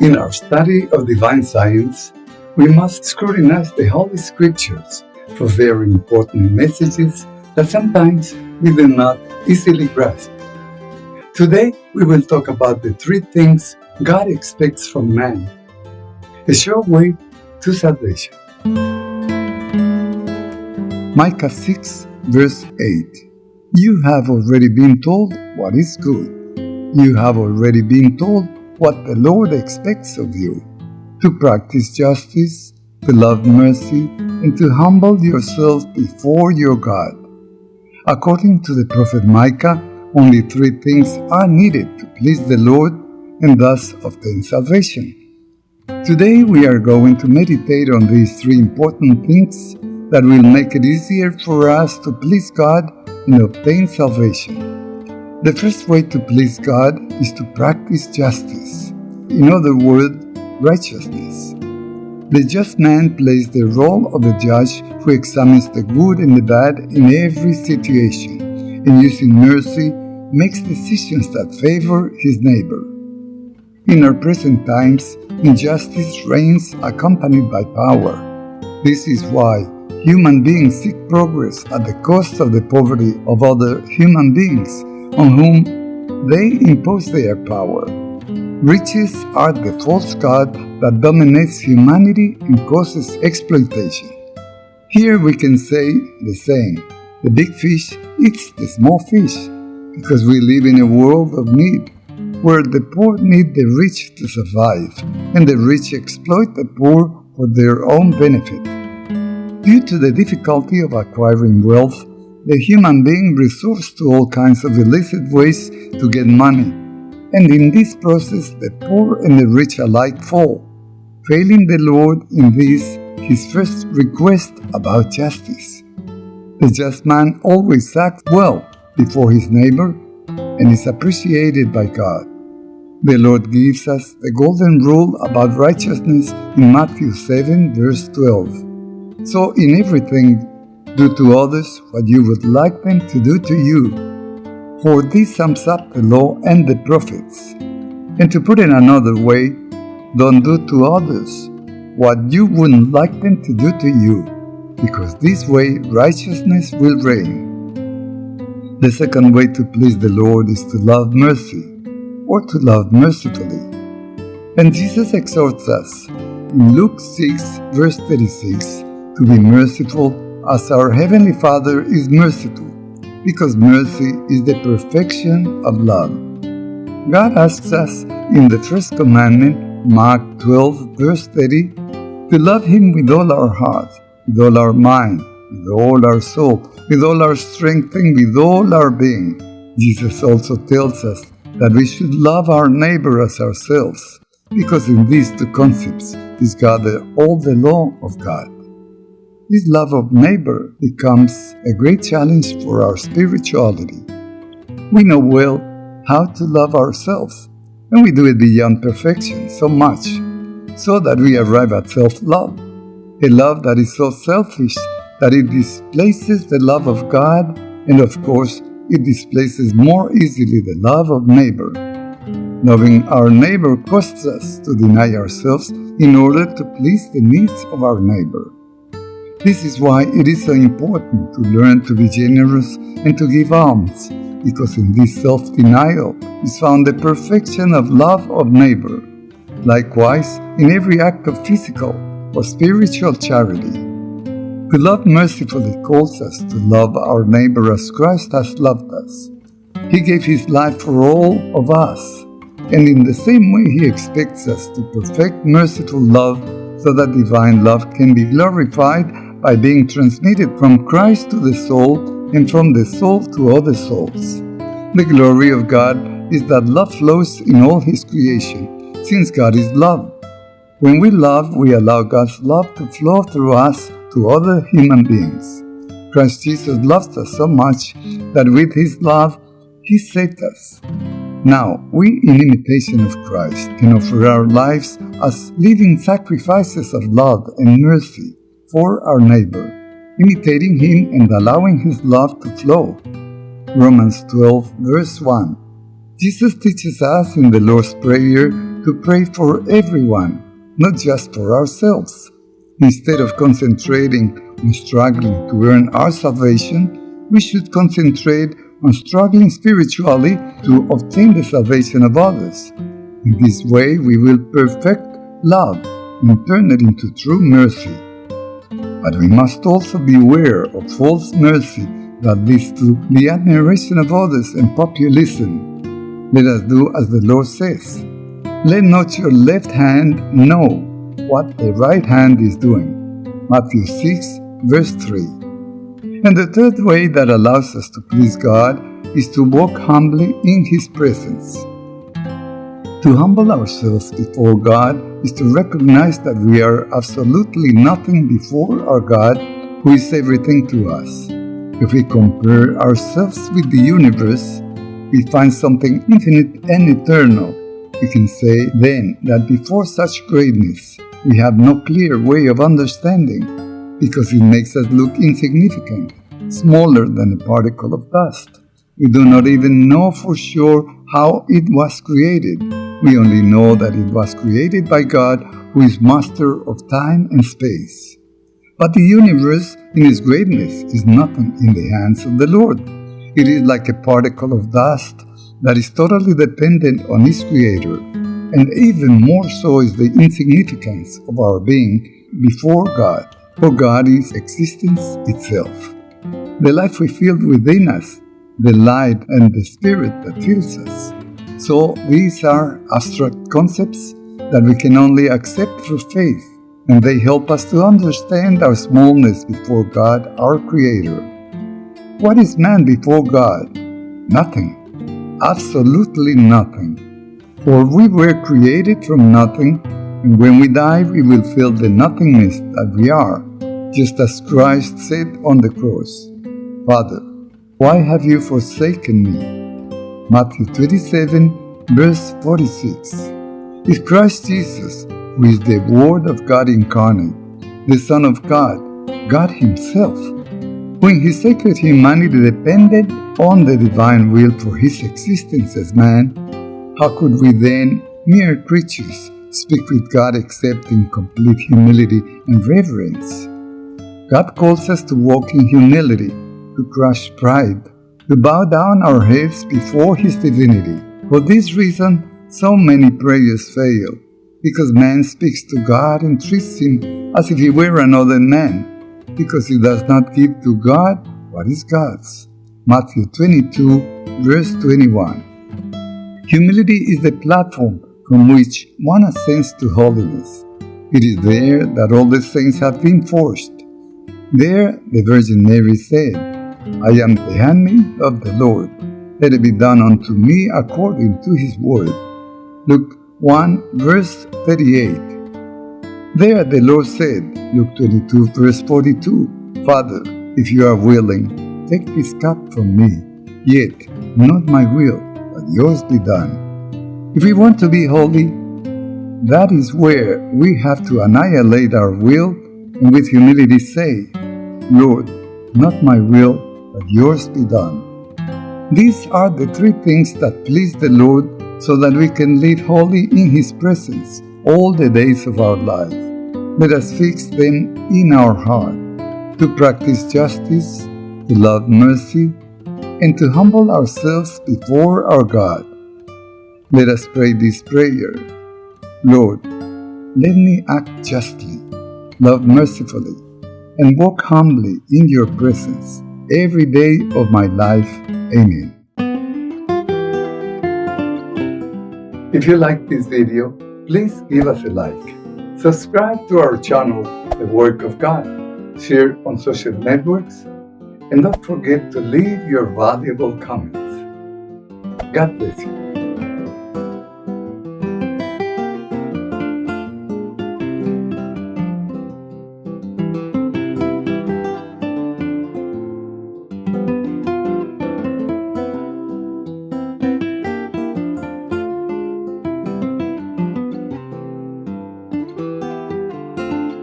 In our study of divine science, we must scrutinize the Holy Scriptures for very important messages that sometimes we do not easily grasp. Today, we will talk about the three things God expects from man, a sure way to salvation. Micah 6, verse 8 You have already been told what is good. You have already been told what the Lord expects of you to practice justice, to love mercy, and to humble yourself before your God. According to the prophet Micah, only three things are needed to please the Lord and thus obtain salvation. Today we are going to meditate on these three important things that will make it easier for us to please God and obtain salvation. The first way to please God is to practice justice. In other words, righteousness. The just man plays the role of the judge who examines the good and the bad in every situation, and using mercy makes decisions that favor his neighbor. In our present times, injustice reigns accompanied by power. This is why human beings seek progress at the cost of the poverty of other human beings on whom they impose their power. Riches are the false god that dominates humanity and causes exploitation. Here we can say the same the big fish eats the small fish because we live in a world of need where the poor need the rich to survive and the rich exploit the poor for their own benefit. Due to the difficulty of acquiring wealth, the human being resorts to all kinds of illicit ways to get money, and in this process the poor and the rich alike fall, failing the Lord in this his first request about justice. The just man always acts well before his neighbor and is appreciated by God. The Lord gives us the golden rule about righteousness in Matthew 7, verse 12. So, in everything do to others what you would like them to do to you. For this sums up the law and the prophets. And to put it another way, don't do to others what you wouldn't like them to do to you, because this way righteousness will reign. The second way to please the Lord is to love mercy, or to love mercifully. And Jesus exhorts us in Luke 6, verse 36, to be merciful as our Heavenly Father is merciful, because mercy is the perfection of love. God asks us in the first commandment, Mark 12, verse 30, to love Him with all our heart, with all our mind, with all our soul, with all our strength, and with all our being. Jesus also tells us that we should love our neighbor as ourselves, because in these two concepts is gathered all the law of God. This love of neighbor becomes a great challenge for our spirituality. We know well how to love ourselves, and we do it beyond perfection so much, so that we arrive at self love, a love that is so selfish that it displaces the love of God, and of course, it displaces more easily the love of neighbor. Loving our neighbor costs us to deny ourselves in order to please the needs of our neighbor. This is why it is so important to learn to be generous and to give alms, because in this self denial is found the perfection of love of neighbor. Likewise, in every act of physical or spiritual charity. To love mercifully calls us to love our neighbor as Christ has loved us. He gave his life for all of us, and in the same way he expects us to perfect merciful love so that divine love can be glorified by being transmitted from Christ to the soul and from the soul to other souls. The glory of God is that love flows in all His creation, since God is love. When we love, we allow God's love to flow through us to other human beings. Christ Jesus loved us so much that with His love, He saved us. Now, we, in imitation of Christ, can offer our lives as living sacrifices of love and mercy for our neighbor, imitating him and allowing his love to flow. Romans 12, verse 1. Jesus teaches us in the Lord's Prayer to pray for everyone, not just for ourselves. Instead of concentrating on struggling to earn our salvation, we should concentrate on struggling spiritually to obtain the salvation of others. In this way, we will perfect love and turn it into true mercy. But we must also beware of false mercy that leads to the admiration of others and populism. Let us do as the Lord says. Let not your left hand know what the right hand is doing. Matthew 6, verse 3. And the third way that allows us to please God is to walk humbly in His presence. To humble ourselves before God is to recognize that we are absolutely nothing before our God, who is everything to us. If we compare ourselves with the universe, we find something infinite and eternal. We can say then that before such greatness, we have no clear way of understanding because it makes us look insignificant, smaller than a particle of dust. We do not even know for sure how it was created. We only know that it was created by God, who is master of time and space. But the universe, in its greatness, is nothing in the hands of the Lord. It is like a particle of dust that is totally dependent on its Creator, and even more so is the insignificance of our being before God, for God is existence itself. The life we feel within us the light and the spirit that fills us. So these are abstract concepts that we can only accept through faith, and they help us to understand our smallness before God, our Creator. What is man before God? Nothing. Absolutely nothing. For we were created from nothing, and when we die, we will feel the nothingness that we are, just as Christ said on the cross Father, why have you forsaken me? Matthew 27, verse 46. If Christ Jesus, who is the Word of God incarnate, the Son of God, God Himself, when His sacred humanity depended on the divine will for His existence as man, how could we then, mere creatures, speak with God except in complete humility and reverence? God calls us to walk in humility to crush pride, to bow down our heads before His divinity. For this reason, so many prayers fail, because man speaks to God and treats Him as if He were another man, because he does not give to God what is God's. Matthew 22, verse 21. Humility is the platform from which one ascends to holiness. It is there that all the saints have been forced. There, the Virgin Mary said, I am the handmaid of the Lord. Let it be done unto me according to his word. Luke 1 verse 38. There the Lord said, Luke 22 verse 42, Father, if you are willing, take this cup from me, yet not my will, but yours be done. If we want to be holy, that is where we have to annihilate our will and with humility say, Lord, not my will, but yours be done. These are the three things that please the Lord so that we can live holy in His presence all the days of our life. Let us fix them in our heart to practice justice, to love mercy, and to humble ourselves before our God. Let us pray this prayer Lord, let me act justly, love mercifully, and walk humbly in your presence every day of my life. Amen. If you like this video, please give us a like. Subscribe to our channel, The Work of God. Share on social networks. And don't forget to leave your valuable comments. God bless you.